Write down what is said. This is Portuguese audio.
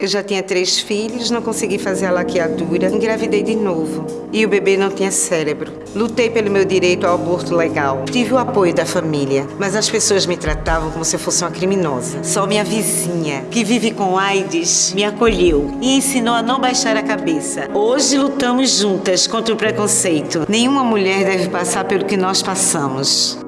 Eu já tinha três filhos, não consegui fazer a laqueadura, engravidei de novo. E o bebê não tinha cérebro. Lutei pelo meu direito ao aborto legal. Tive o apoio da família, mas as pessoas me tratavam como se eu fosse uma criminosa. Só minha vizinha, que vive com AIDS, me acolheu e ensinou a não baixar a cabeça. Hoje lutamos juntas contra o preconceito. Nenhuma mulher deve passar pelo que nós passamos.